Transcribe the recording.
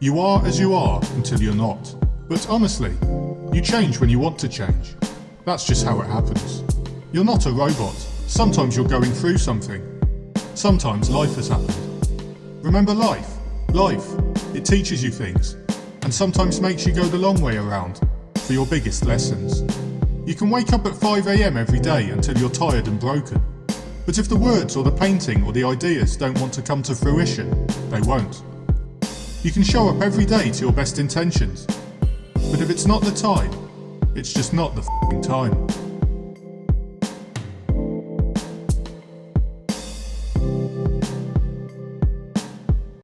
You are as you are until you're not. But honestly, you change when you want to change. That's just how it happens. You're not a robot. Sometimes you're going through something. Sometimes life has happened. Remember life? Life. It teaches you things. And sometimes makes you go the long way around for your biggest lessons. You can wake up at 5am every day until you're tired and broken. But if the words or the painting or the ideas don't want to come to fruition, they won't. You can show up every day to your best intentions. But if it's not the time, it's just not the time.